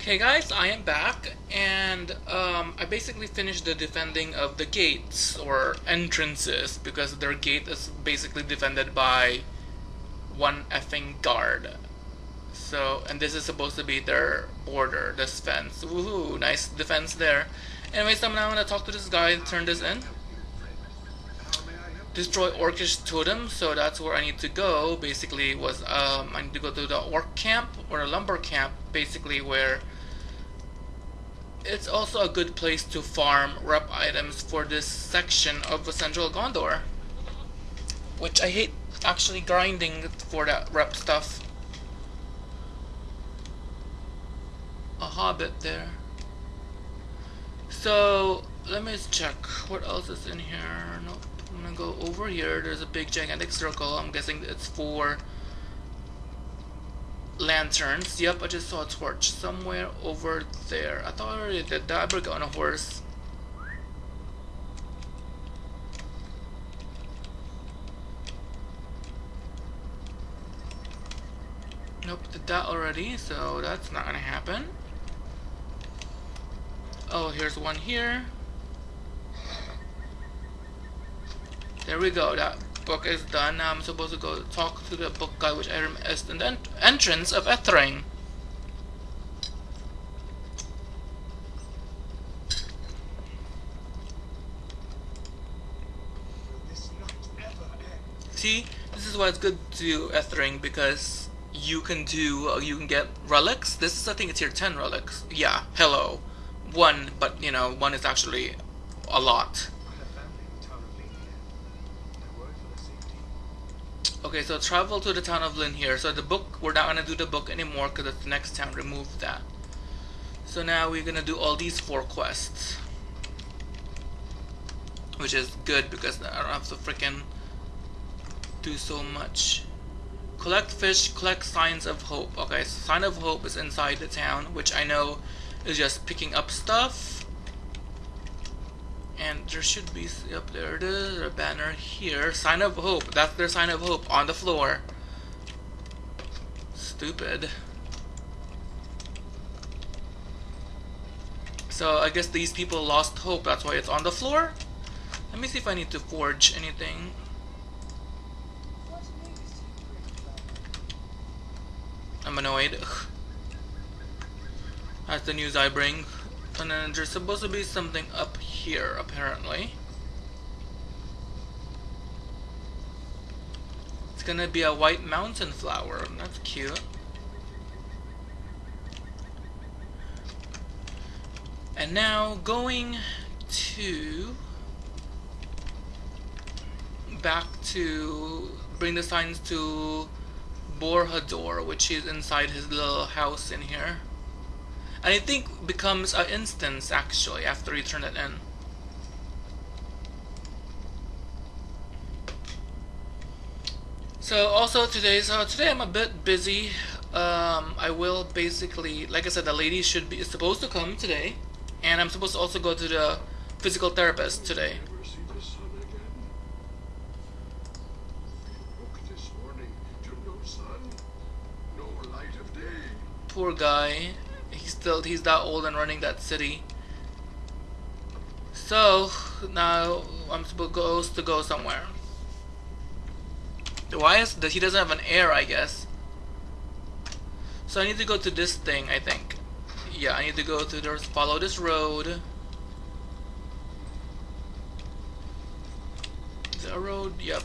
Okay guys, I am back and um, I basically finished the defending of the gates or entrances because their gate is basically defended by one effing guard. So, and this is supposed to be their border, this fence. Woohoo, nice defense there. Anyways, I'm now gonna talk to this guy and turn this in. Destroy Orcish Totem, so that's where I need to go. Basically, was um, I need to go to the Orc camp or a lumber camp, basically where it's also a good place to farm rep items for this section of the Central Gondor. Which I hate actually grinding for that rep stuff. A hobbit there. So, let me check. What else is in here? Nope. I'm gonna go over here. There's a big gigantic circle. I'm guessing it's for lanterns. Yep, I just saw a torch somewhere over there. I thought I already did that. I better get on a horse. Nope, did that already, so that's not gonna happen. Oh, here's one here. There we go, that book is done. Now I'm supposed to go talk to the book guy, which I is the ent entrance of Ethring. See, this is why it's good to do Ethring because you can do, you can get relics. This is, I think it's here 10 relics. Yeah, hello. One, but you know, one is actually a lot. Okay, so travel to the town of Linhir. So the book, we're not gonna do the book anymore because it's the next town. Remove that. So now we're gonna do all these four quests, which is good because I don't have to freaking do so much. Collect fish, collect signs of hope. Okay, so sign of hope is inside the town, which I know is just picking up stuff and there should be up there it is a banner here. Sign of hope. That's their sign of hope on the floor. Stupid. So I guess these people lost hope. That's why it's on the floor. Let me see if I need to forge anything. I'm annoyed that's the news I bring and then there's supposed to be something up here, apparently. It's gonna be a white mountain flower. That's cute. And now going to back to bring the signs to Borhador, which is inside his little house in here. And I think becomes an instance actually after you turn it in. So also today, so today I'm a bit busy. Um, I will basically, like I said, the lady should be is supposed to come today, and I'm supposed to also go to the physical therapist today. Poor guy still he's that old and running that city. So now I'm supposed to go somewhere. Why is that he doesn't have an heir I guess. So I need to go to this thing I think. Yeah, I need to go to this follow this road. Is that a road? Yep.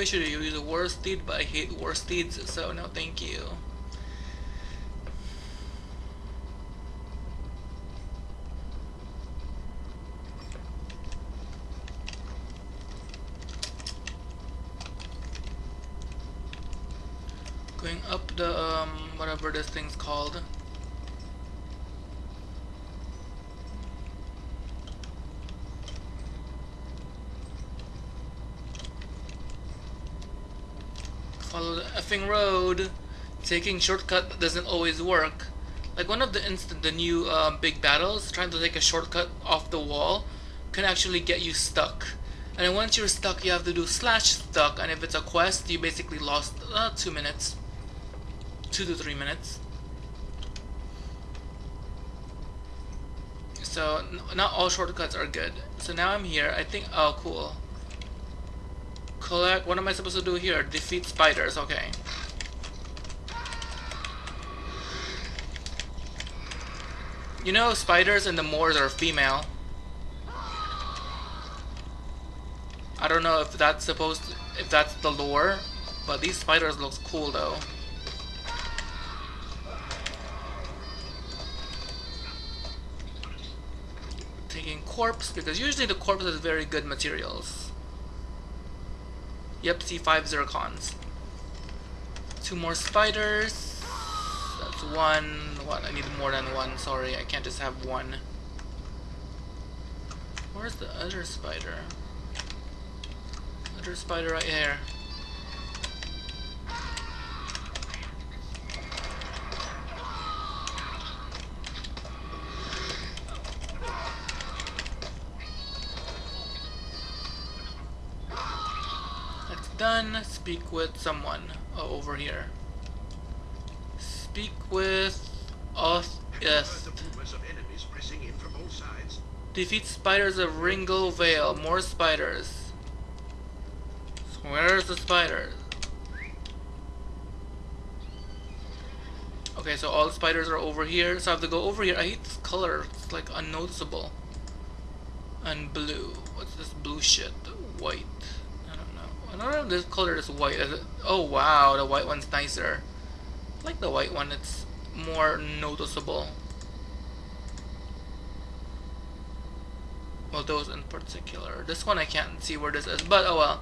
Maybe I should use steed, but I hate war steeds, so no thank you. Going up the, um, whatever this thing's called. Effing road. Taking shortcut doesn't always work. Like one of the instant, the new uh, big battles, trying to take a shortcut off the wall, can actually get you stuck. And once you're stuck, you have to do slash stuck, and if it's a quest, you basically lost uh, two minutes, two to three minutes. So not all shortcuts are good. So now I'm here. I think. Oh, cool. Collect. What am I supposed to do here? Defeat spiders. Okay. You know, spiders in the moors are female. I don't know if that's supposed to, if that's the lore, but these spiders looks cool though. Taking corpse because usually the corpse has very good materials. Yep, C5 zircons. Two more spiders. That's one. What? I need more than one. Sorry, I can't just have one. Where's the other spider? Other spider right here. Done. Speak with someone oh, over here. Speak with us. Yes. Defeat spiders of Ringlo Vale. More spiders. Where's the spiders? Okay, so all the spiders are over here. So I have to go over here. I hate this color. It's like unnoticeable. And blue. What's this blue shit? White. I don't know. This color is white. Oh wow, the white one's nicer. I like the white one. It's more noticeable. Well, those in particular. This one I can't see where this is, but oh well.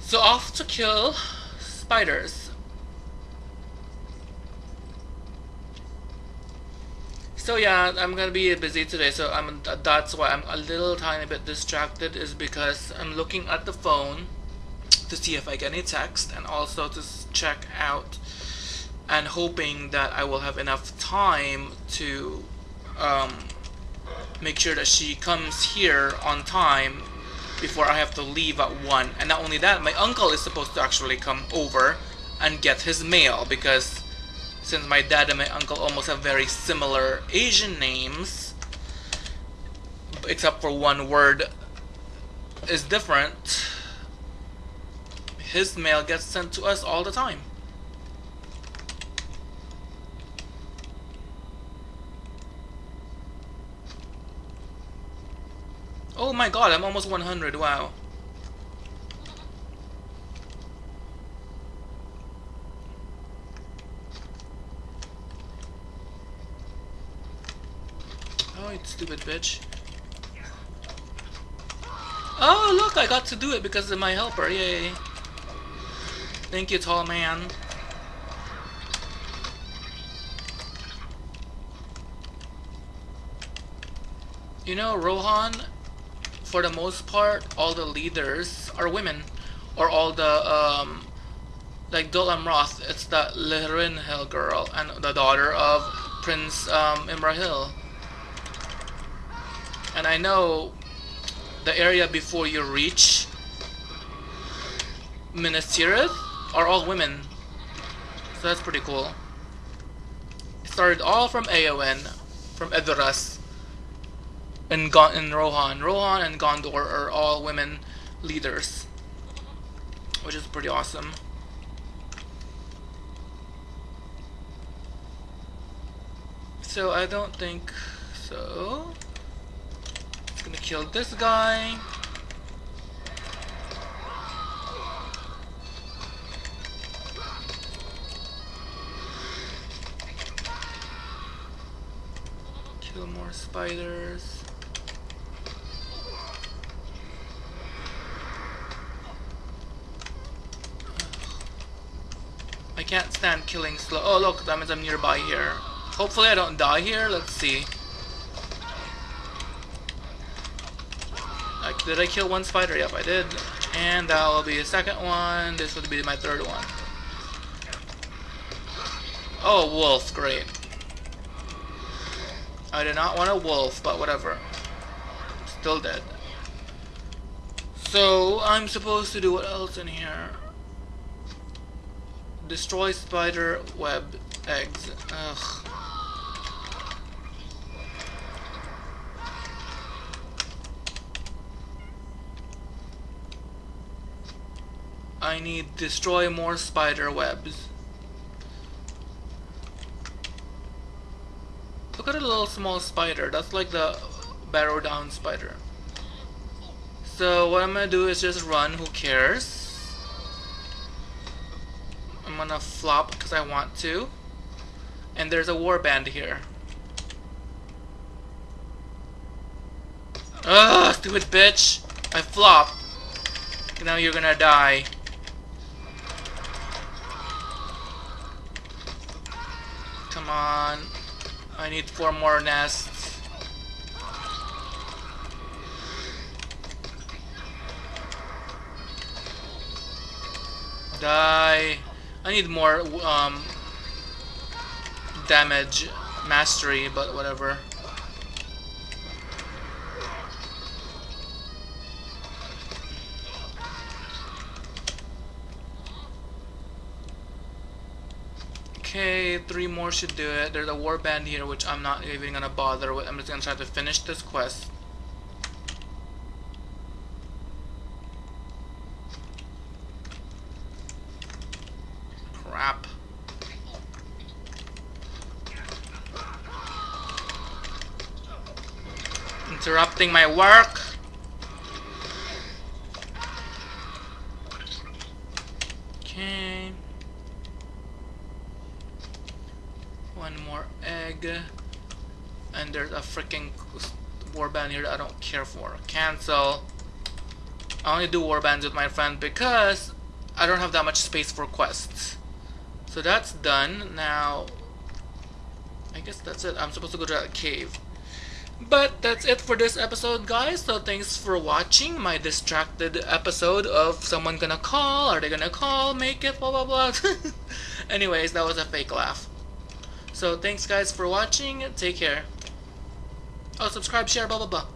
So off to kill spiders. So yeah, I'm gonna be busy today, so I'm that's why I'm a little tiny bit distracted is because I'm looking at the phone to see if I get any text and also to check out and hoping that I will have enough time to um, make sure that she comes here on time before I have to leave at 1. And not only that, my uncle is supposed to actually come over and get his mail because since my dad and my uncle almost have very similar Asian names, except for one word is different, his mail gets sent to us all the time. Oh my god, I'm almost 100, wow. Oh, you stupid bitch. Oh, look, I got to do it because of my helper, yay. Thank you, tall man. You know, Rohan for the most part, all the leaders are women, or all the um, like Dol Amroth. It's the Hill girl and the daughter of Prince um, Imrahil. And I know the area before you reach Minas Tirith are all women, so that's pretty cool. It started all from Aon, from Edoras and Gon and Rohan. Rohan and Gondor are all women leaders, which is pretty awesome. So I don't think so. It's gonna kill this guy. Kill more spiders. I can't stand killing slow. Oh look, that means I'm nearby here. Hopefully I don't die here. Let's see. Did I kill one spider? Yep, I did. And that will be the second one. This would be my third one. Oh, wolf, great. I did not want a wolf, but whatever. Still dead. So, I'm supposed to do what else in here? Destroy spider web eggs. Ugh. I need destroy more spider webs. Look at a little small spider. That's like the barrow down spider. So what I'm gonna do is just run. Who cares? I'm gonna flop because I want to. And there's a warband here. Ugh, stupid bitch! I flop. Now you're gonna die. Come on. I need four more nests. Die. I need more um, damage mastery, but whatever. Okay, three more should do it. There's a warband here, which I'm not even gonna bother with. I'm just gonna try to finish this quest. Crap. Interrupting my work. Okay. One And there's a freaking warband here that I don't care for. Cancel. I only do warbands with my friend because I don't have that much space for quests. So that's done. Now, I guess that's it. I'm supposed to go to that cave. But that's it for this episode, guys. So thanks for watching my distracted episode of someone gonna call. Are they gonna call? Make it, blah, blah, blah. Anyways, that was a fake laugh. So thanks guys for watching. Take care. Oh, subscribe, share, blah blah blah.